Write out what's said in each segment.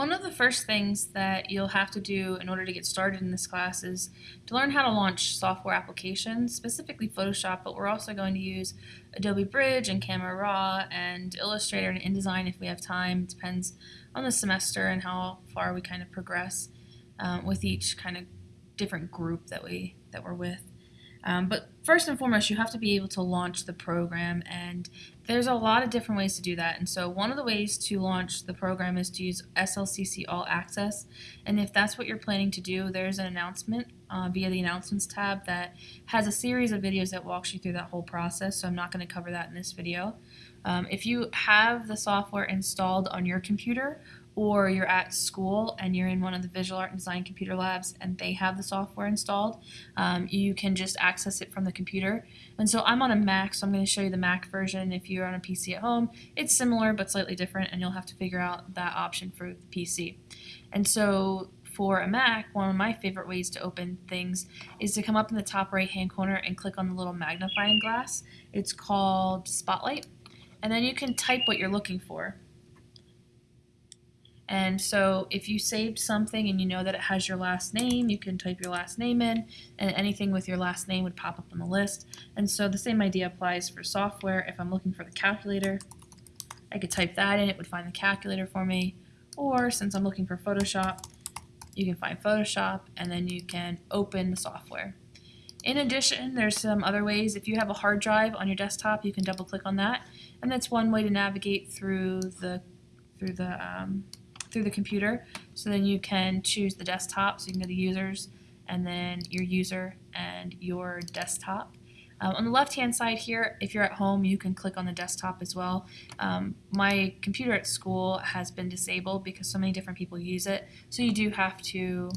One of the first things that you'll have to do in order to get started in this class is to learn how to launch software applications, specifically Photoshop, but we're also going to use Adobe Bridge and Camera Raw and Illustrator and InDesign if we have time. It depends on the semester and how far we kind of progress um, with each kind of different group that we that we're with. Um, but first and foremost, you have to be able to launch the program, and there's a lot of different ways to do that. And so, one of the ways to launch the program is to use SLCC All Access. And if that's what you're planning to do, there's an announcement uh, via the Announcements tab that has a series of videos that walks you through that whole process. So, I'm not going to cover that in this video. Um, if you have the software installed on your computer, or you're at school and you're in one of the visual art and design computer labs and they have the software installed, um, you can just access it from the computer. And so I'm on a Mac, so I'm going to show you the Mac version. If you're on a PC at home, it's similar but slightly different, and you'll have to figure out that option for the PC. And so for a Mac, one of my favorite ways to open things is to come up in the top right hand corner and click on the little magnifying glass. It's called Spotlight. And then you can type what you're looking for. And so if you saved something and you know that it has your last name, you can type your last name in, and anything with your last name would pop up on the list. And so the same idea applies for software. If I'm looking for the calculator, I could type that in, it would find the calculator for me. Or since I'm looking for Photoshop, you can find Photoshop, and then you can open the software. In addition, there's some other ways. If you have a hard drive on your desktop, you can double click on that, and that's one way to navigate through the through the um, through the computer. So then you can choose the desktop, so you can go to users and then your user and your desktop. Um, on the left hand side here, if you're at home, you can click on the desktop as well. Um, my computer at school has been disabled because so many different people use it. So you do have to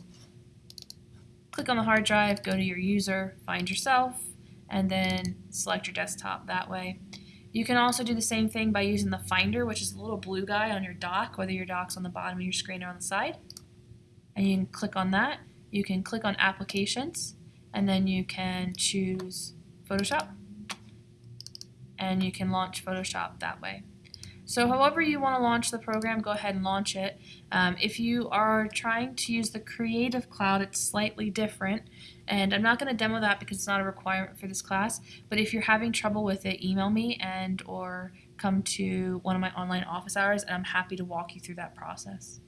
click on the hard drive, go to your user, find yourself, and then select your desktop that way. You can also do the same thing by using the Finder, which is the little blue guy on your dock, whether your dock's on the bottom of your screen or on the side. And you can click on that. You can click on Applications, and then you can choose Photoshop. And you can launch Photoshop that way. So however you want to launch the program, go ahead and launch it. Um, if you are trying to use the Creative Cloud, it's slightly different. And I'm not going to demo that because it's not a requirement for this class. But if you're having trouble with it, email me and or come to one of my online office hours and I'm happy to walk you through that process.